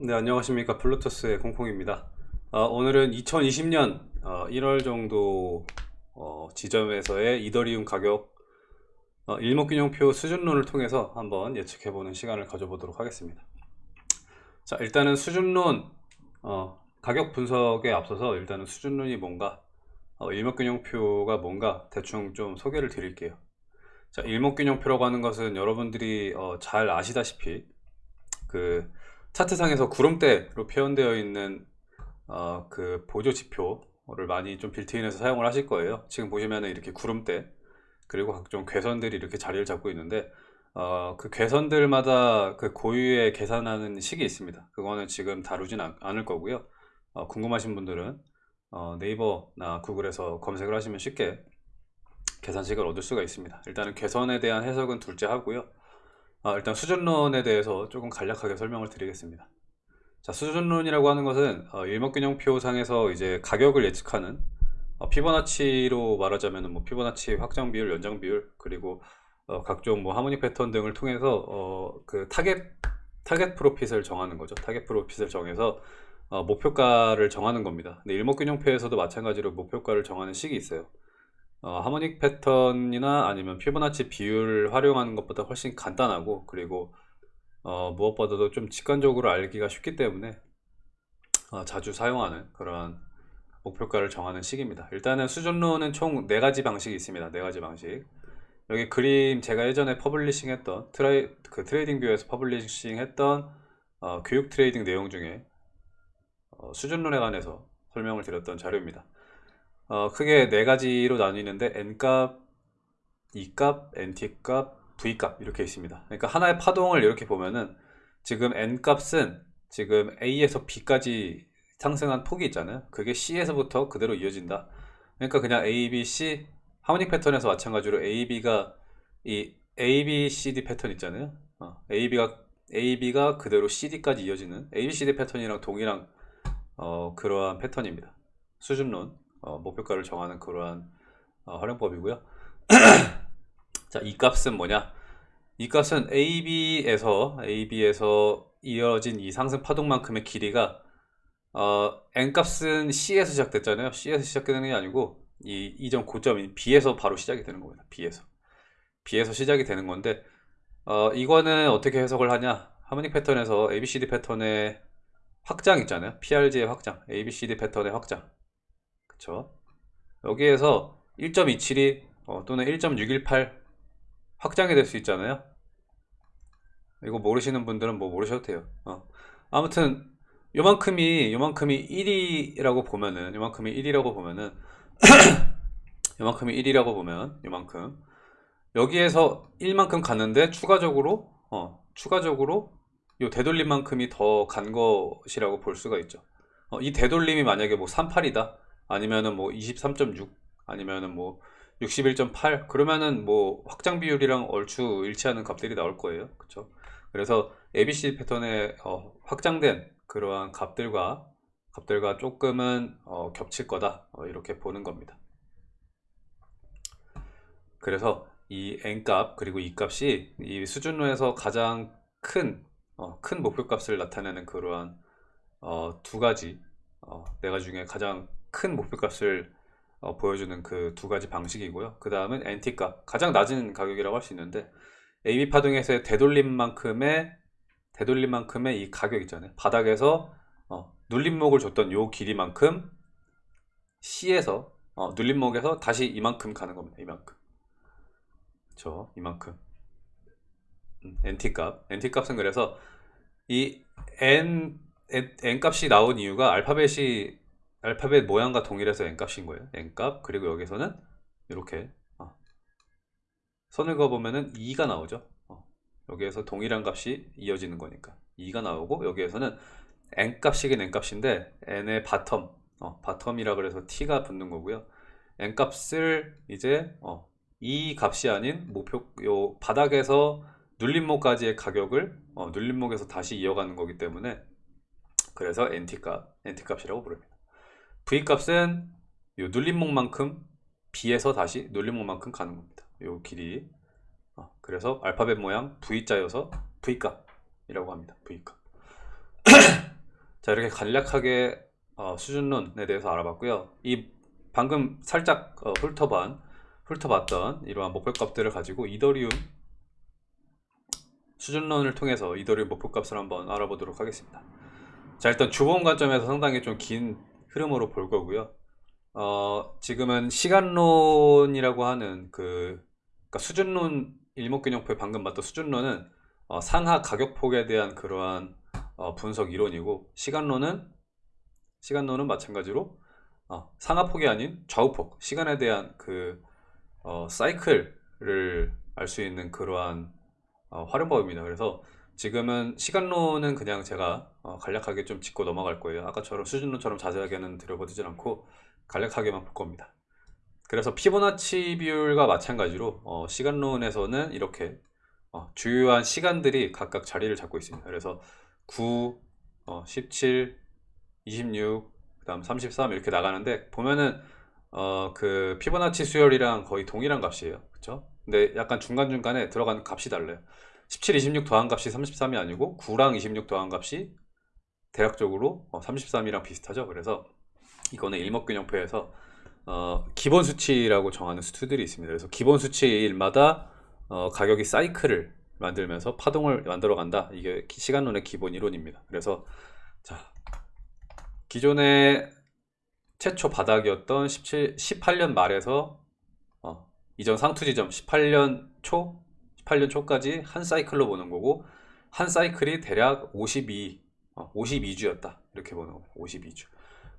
네 안녕하십니까. 블루투스의 콩콩입니다. 어, 오늘은 2020년 어, 1월 정도 어, 지점에서의 이더리움 가격 어, 일목균형표 수준론을 통해서 한번 예측해보는 시간을 가져보도록 하겠습니다. 자 일단은 수준론 어, 가격 분석에 앞서서 일단은 수준론이 뭔가 어, 일목균형표가 뭔가 대충 좀 소개를 드릴게요. 자 일목균형표라고 하는 것은 여러분들이 어, 잘 아시다시피 그 차트상에서 구름대로 표현되어 있는 어, 그 보조 지표를 많이 좀 빌트인해서 사용을 하실 거예요. 지금 보시면 이렇게 구름대 그리고 각종 괴선들이 이렇게 자리를 잡고 있는데 어, 그 괴선들마다 그 고유의 계산하는 식이 있습니다. 그거는 지금 다루진 않, 을 거고요. 어, 궁금하신 분들은 어, 네이버나 구글에서 검색을 하시면 쉽게 계산식을 얻을 수가 있습니다. 일단은 괴선에 대한 해석은 둘째 하고요 아, 일단 수준론에 대해서 조금 간략하게 설명을 드리겠습니다. 자, 수준론이라고 하는 것은 어, 일목균형표상에서 이제 가격을 예측하는 어, 피보나치로 말하자면 뭐 피보나치 확장 비율, 연장 비율 그리고 어, 각종 뭐 harmonic 패턴 등을 통해서 어, 그 타겟 target profit을 정하는 거죠. 타겟 프로핏을 정해서 어, 목표가를 정하는 겁니다. 근데 일목균형표에서도 마찬가지로 목표가를 정하는 식이 있어요. 어, harmonic 패턴이나 아니면 피보나치 비율 활용하는 것보다 훨씬 간단하고 그리고 어, 무엇보다도 좀 직관적으로 알기가 쉽기 때문에 어, 자주 사용하는 그런 목표가를 정하는 식입니다. 일단은 수준론은 총 네가지 방식이 있습니다. 네가지 방식. 여기 그림 제가 예전에 publishing 했던 트레이, 그 트레이딩 뷰에서 publishing 했던 어, 교육 트레이딩 내용 중에 어, 수준론에 관해서 설명을 드렸던 자료입니다 어, 크게 네 가지로 나뉘는데 n값, e값, nt값, v값 이렇게 있습니다. 그러니까 하나의 파동을 이렇게 보면은 지금 n값은 지금 a에서 b까지 상승한 폭이 있잖아요. 그게 c에서부터 그대로 이어진다. 그러니까 그냥 a, b, c 하모닉 패턴에서 마찬가지로 a, b가 이 a, b, c, d 패턴 있잖아요. 어, a, b가 a, b가 그대로 c, d까지 이어지는 a, b, c, d 패턴이랑 동일한 어, 그러한 패턴입니다. 수준론 어, 목표가를 정하는 그러한 어, 활용법이고요. 자, 이 값은 뭐냐? 이 값은 AB에서 AB에서 이어진 이 상승 파동만큼의 길이가 어, N값은 C에서 시작됐잖아요. C에서 시작되는 게 아니고 이 이전 고점인 B에서 바로 시작이 되는 겁니다. B에서. B에서 시작이 되는 건데 어, 이거는 어떻게 해석을 하냐? 하모닉 패턴에서 ABCD 패턴의 확장 있잖아요. PRG의 확장. ABCD 패턴의 확장 그쵸 여기에서 1.272 어, 또는 1.618 확장이 될 수 있잖아요. 이거 모르시는 분들은 뭐 모르셔도 돼요. 어. 아무튼 요만큼이 요만큼이 1이라고 보면은 요만큼이 1이라고 보면은 요만큼이 1이라고 보면 요만큼. 여기에서 1만큼 갔는데 추가적으로 어, 추가적으로 요 되돌림만큼이 더 간 것이라고 볼 수가 있죠. 어, 이 되돌림이 만약에 뭐 38이다 아니면은 뭐 23.6 아니면은 뭐 61.8 그러면은 뭐 확장 비율이랑 얼추 일치하는 값들이 나올 거예요. 그쵸? 그래서 ABC 패턴에 어, 확장된 그러한 값들과 값들과 조금은 어, 겹칠 거다. 어, 이렇게 보는 겁니다. 그래서 이 n값 그리고 이 값이 이 수준론에서 가장 큰, 어, 큰 목표값을 나타내는 그러한 어, 두 가지 어, 네 중에 가장 큰 목표값을 어, 보여주는 그 두 가지 방식이고요. 그 다음은 NT값 가장 낮은 가격이라고 할 수 있는데 AB 파동에서의 되돌림만큼의 되돌림만큼의 이 가격 있잖아요. 바닥에서 어, 눌림목을 줬던 요 길이만큼 C에서 어, 눌림목에서 다시 이만큼 가는 겁니다. 이만큼. 그쵸? 이만큼. 음, NT값. NT값은 그래서 이 N, N, N 값이 나온 이유가 알파벳이 알파벳 모양과 동일해서 n값인 거예요 n값 그리고 여기서는 이렇게 어. 선을 그어보면은 E가 나오죠 어. 여기에서 동일한 값이 이어지는 거니까 E가 나오고 여기에서는 n값이긴 n값인데 n의 bottom 어, bottom이라 그래서 t가 붙는 거고요 n값을 이제 어, 이 값이 아닌 목표 요 바닥에서 눌림목까지의 가격을 어, 눌림목에서 다시 이어가는 거기 때문에 그래서 nt값 nt값이라고 부릅니다 V값은 요 눌림목만큼 B에서 다시 눌림목만큼 가는 겁니다. 요 길이 어, 그래서 알파벳 모양 V자여서 V값이라고 합니다. V값 자, 이렇게 간략하게 어, 수준론에 대해서 알아봤고요. 이 방금 살짝 어, 훑어본, 훑어봤던 이러한 목표값들을 가지고 이더리움 수준론을 통해서 이더리움 목표값을 한번 알아보도록 하겠습니다. 자, 일단 주봉 관점에서 상당히 좀 긴 흐름으로 볼 거고요. 어, 지금은 시간론이라고 하는 그, 그러니까 수준론 일목균형표에 방금 봤던 수준론은 어, 상하 가격폭에 대한 그러한 어, 분석 이론이고 시간론은 시간론은 마찬가지로 어, 상하폭이 아닌 좌우폭 시간에 대한 그 어, 사이클을 알 수 있는 그러한 어, 활용법입니다. 그래서 지금은 시간론은 그냥 제가 어, 간략하게 좀 짚고 넘어갈 거예요. 아까처럼 수준론처럼 자세하게는 들여보지 않고 간략하게만 볼 겁니다. 그래서 피보나치 비율과 마찬가지로 어, 시간론에서는 이렇게 어, 주요한 시간들이 각각 자리를 잡고 있습니다. 그래서 9, 어, 17, 26, 그 다음 33 이렇게 나가는데 보면은 어, 그 피보나치 수열이랑 거의 동일한 값이에요. 그쵸? 근데 약간 중간중간에 들어가는 값이 달라요. 17, 26 더한 값이 33이 아니고 9랑 26 더한 값이 대략적으로 33이랑 비슷하죠. 그래서 이거는 일목균형표에서 어, 기본 수치라고 정하는 수들이 있습니다. 그래서 기본 수치일마다 어, 가격이 사이클을 만들면서 파동을 만들어 간다. 이게 기- 시간론의 기본 이론입니다. 그래서 자 기존의 최초 바닥이었던 17, 18년 말에서 어, 이전 상투 지점 18년 초, 18년 초까지 한 사이클로 보는 거고 한 사이클이 대략 52, 어, 52주였다. 이렇게 보는 겁니다. 52주.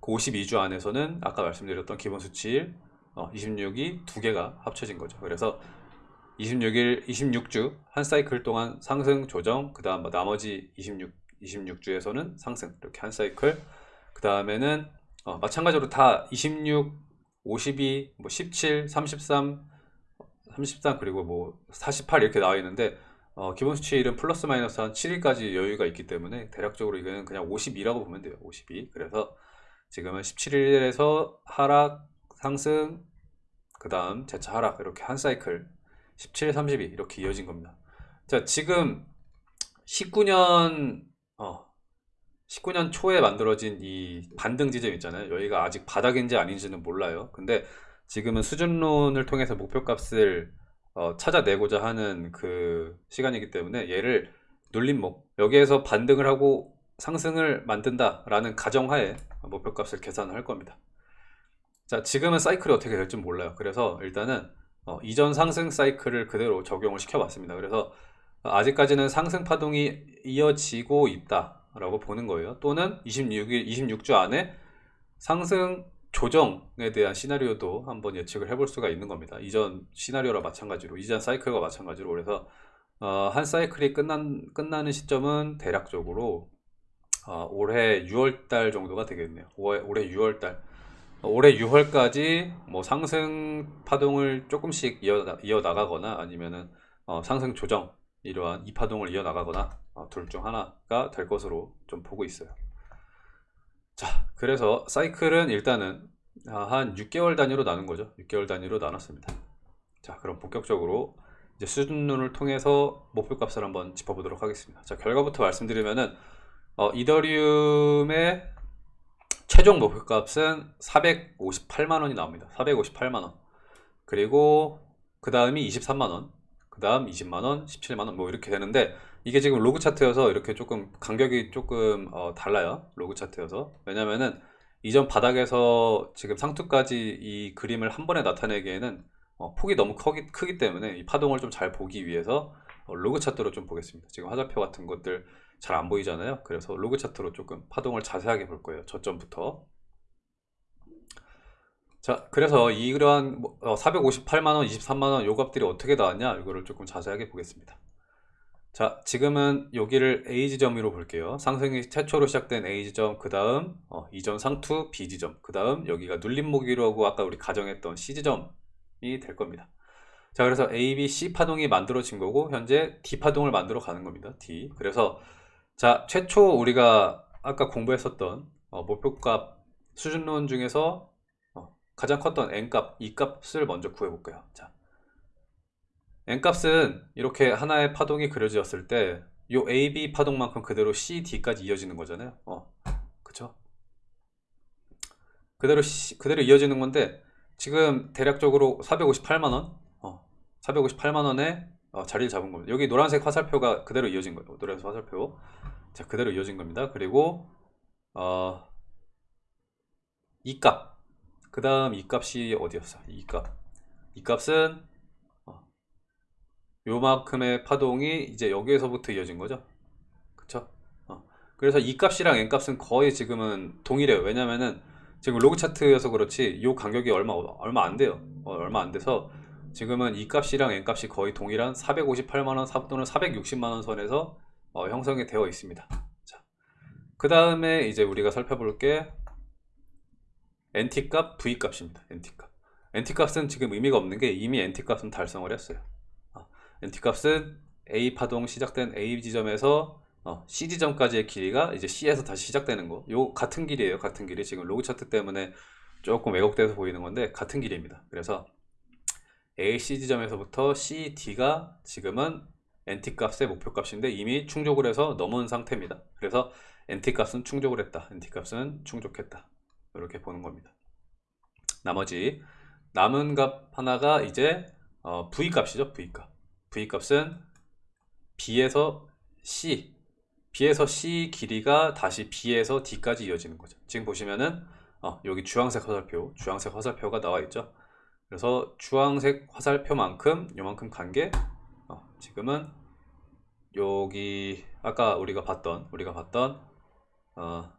그 52주 안에서는 아까 말씀드렸던 기본 수치일 어, 26이 두 개가 합쳐진 거죠. 그래서 26일, 26주 한 사이클 동안 상승, 조정, 그 다음 나머지 26, 26주에서는 상승 이렇게 한 사이클 그 다음에는 어, 마찬가지로 다 26, 52, 뭐 17, 33, 33 그리고 뭐 48 이렇게 나와 있는데 어, 기본 수치일은 플러스 마이너스 한 7일까지 여유가 있기 때문에 대략적으로 이거는 그냥 52라고 보면 돼요. 52. 그래서 지금은 17일에서 하락, 상승, 그 다음 재차 하락 이렇게 한 사이클 17, 32 이렇게 이어진 겁니다. 자, 지금 19년 어, 19년 초에 만들어진 이 반등 지점 있잖아요. 여기가 아직 바닥인지 아닌지는 몰라요. 근데 지금은 수준론을 통해서 목표값을 어, 찾아내고자 하는 그 시간이기 때문에 얘를 눌림목 여기에서 반등을 하고 상승을 만든다 라는 가정하에 목표값을 계산을 할 겁니다. 자, 지금은 사이클이 어떻게 될지 몰라요. 그래서 일단은 어, 이전 상승 사이클을 그대로 적용을 시켜봤습니다. 그래서 아직까지는 상승 파동이 이어지고 있다 라고 보는 거예요. 또는 26일, 26주 안에 상승 조정에 대한 시나리오도 한번 예측을 해볼 수가 있는 겁니다. 이전 시나리오랑 마찬가지로, 이전 사이클과 마찬가지로. 그래서 어, 한 사이클이 끝난, 끝나는 시점은 대략적으로 어, 올해 6월달 정도가 되겠네요. 올해, 올해 6월달. 올해 6월까지 뭐 상승 파동을 조금씩 이어, 나가거나 아니면은 어, 상승 조정 이러한 이 파동을 이어 나가거나 어, 둘중 하나가 될 것으로 좀 보고 있어요. 자, 그래서 사이클은 일단은 아, 한 6개월 단위로 나눈 거죠. 6개월 단위로 나눴습니다. 자, 그럼 본격적으로 이제 수준론을 통해서 목표값을 한번 짚어보도록 하겠습니다. 자, 결과부터 말씀드리면은 어, 이더리움의 최종 목표값은 458만 원이 나옵니다. 458만 원. 그리고 그 다음이 23만 원. 그 다음 20만 원, 17만 원 뭐 이렇게 되는데 이게 지금 로그 차트여서 이렇게 조금 간격이 조금 어, 달라요. 로그 차트여서. 왜냐면은 이전 바닥에서 지금 상투까지 이 그림을 한 번에 나타내기에는 어, 폭이 너무 크기, 크기 때문에 이 파동을 좀 잘 보기 위해서 어, 로그 차트로 좀 보겠습니다. 지금 화살표 같은 것들 잘 안 보이잖아요. 그래서 로그 차트로 조금 파동을 자세하게 볼 거예요. 저점부터. 자, 그래서 이러한 뭐, 어, 458만원, 23만원 요 값들이 어떻게 나왔냐? 이거를 조금 자세하게 보겠습니다. 자, 지금은 여기를 A 지점으로 볼게요. 상승이 최초로 시작된 A 지점, 그 다음 어, 이전 상투 B 지점, 그 다음 여기가 눌림목이라고 아까 우리 가정했던 C 지점이 될 겁니다. 자, 그래서 A, B, C 파동이 만들어진 거고 현재 D 파동을 만들어 가는 겁니다. D. 그래서 자, 최초 우리가 아까 공부했었던 어, 목표값 수준론 중에서 어, 가장 컸던 N값, E값을 먼저 구해볼까요? 자, N값은 이렇게 하나의 파동이 그려졌을 때 요 AB 파동만큼 그대로 CD까지 이어지는 거잖아요. 어, 그쵸? 그대로 시- 그대로 이어지는 건데 지금 대략적으로 458만 원, 어, 458만 원에 어, 자리를 잡은 겁니다. 여기 노란색 화살표가 그대로 이어진 거예요. 노란색 화살표, 자 그대로 이어진 겁니다. 그리고 어, 이 값, 그 다음 이 값이 어디였어? 이 값, 이 값은 어, 요만큼의 파동이 이제 여기에서부터 이어진 거죠. 그쵸? 어, 그래서 이 값이랑 n 값은 거의 지금은 동일해요. 왜냐면은 지금 로그 차트여서 그렇지 요 간격이 얼마 얼마 안 돼요. 어, 얼마 안 돼서 지금은 이 값이랑 n 값이 거의 동일한 458만 원 사- 또는 460만 원 선에서 어, 형성이 되어 있습니다. 자, 그 다음에 이제 우리가 살펴볼 게 NT 값, V 값입니다. NT 값. NT 값은 지금 의미가 없는 게 이미 NT 값은 달성을 했어요. 어, NT 값은 A 파동 시작된 A 지점에서 어, C 지점까지의 길이가 이제 C에서 다시 시작되는 거. 요 같은 길이에요. 같은 길이. 지금 로그 차트 때문에 조금 왜곡돼서 보이는 건데 같은 길입니다. 그래서 A, C 지점에서부터 C, D가 지금은 NT 값의 목표 값인데 이미 충족을 해서 넘은 상태입니다. 그래서 NT 값은 충족을 했다. NT 값은 충족했다. 이렇게 보는 겁니다. 나머지 남은 값 하나가 이제 어, V 값이죠. V 값. V 값은 B에서 C, B에서 C 길이가 다시 B에서 D까지 이어지는 거죠. 지금 보시면은 어, 여기 주황색 화살표, 주황색 화살표가 나와 있죠. 그래서 주황색 화살표만큼 요만큼 간게 어, 지금은 여기 아까 우리가 봤던 우리가 봤던 어,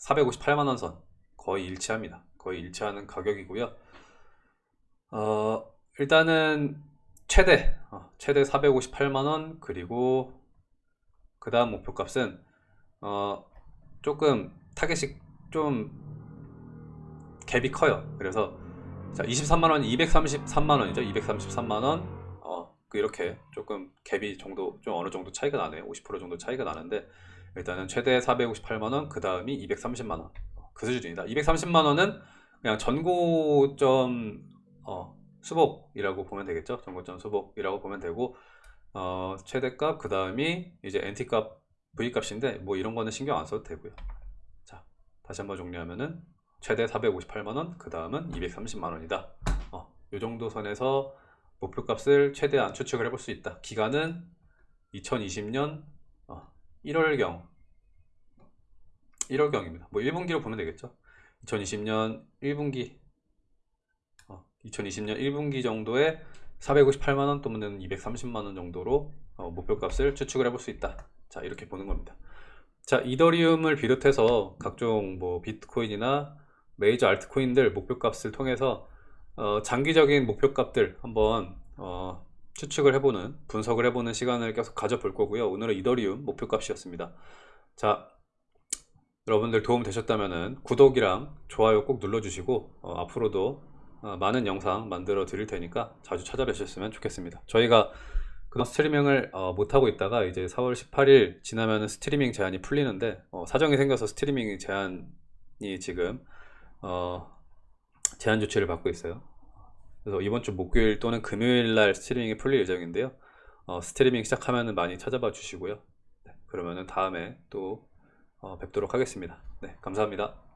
458만 원 선 거의 일치합니다. 거의 일치하는 가격이고요. 어, 일단은 최대 어, 최대 458만 원 그리고 그 다음 목표 값은 어, 조금 타겟이 좀 갭이 커요. 그래서 자, 23만 원이 233만 원이죠. 233만 원. 어, 그 이렇게 조금 갭이 정도 좀 어느 정도 차이가 나네요. 50% 정도 차이가 나는데 일단은 최대 458만 원, 그 다음이 230만 원. 어, 그 수준이다. 230만 원은 그냥 전고점 어, 수복이라고 보면 되겠죠. 전고점 수복이라고 보면 되고 어, 최대값 그 다음이 이제 NT값 V값인데 뭐 이런 거는 신경 안 써도 되고요. 자, 다시 한번 정리하면은 최대 458만원, 그 다음은 230만원이다. 어, 요 정도 선에서 목표값을 최대한 추측을 해볼 수 있다. 기간은 2020년 어, 1월경 1월경입니다. 뭐 1분기로 보면 되겠죠. 2020년 1분기 어, 2020년 1분기 정도에 458만원 또는 230만원 정도로 어, 목표값을 추측을 해볼 수 있다. 자 이렇게 보는 겁니다. 자 이더리움을 비롯해서 각종 뭐 비트코인이나 메이저 알트코인들 목표값을 통해서 어, 장기적인 목표값들 한번 어, 추측을 해보는 분석을 해보는 시간을 계속 가져볼 거고요. 오늘은 이더리움 목표값이었습니다. 자 여러분들 도움 되셨다면 구독이랑 좋아요 꼭 눌러주시고 어, 앞으로도 어, 많은 영상 만들어 드릴 테니까 자주 찾아뵈셨으면 좋겠습니다. 저희가 그동안 스트리밍을 어, 못하고 있다가 이제 4월 18일 지나면 스트리밍 제한이 풀리는데 어, 사정이 생겨서 스트리밍 제한이 지금 어, 제한 조치를 받고 있어요. 그래서 이번 주 목요일 또는 금요일 날 스트리밍이 풀릴 예정인데요. 어, 스트리밍 시작하면 많이 찾아봐 주시고요. 네, 그러면은 다음에 또 어, 뵙도록 하겠습니다. 네, 감사합니다.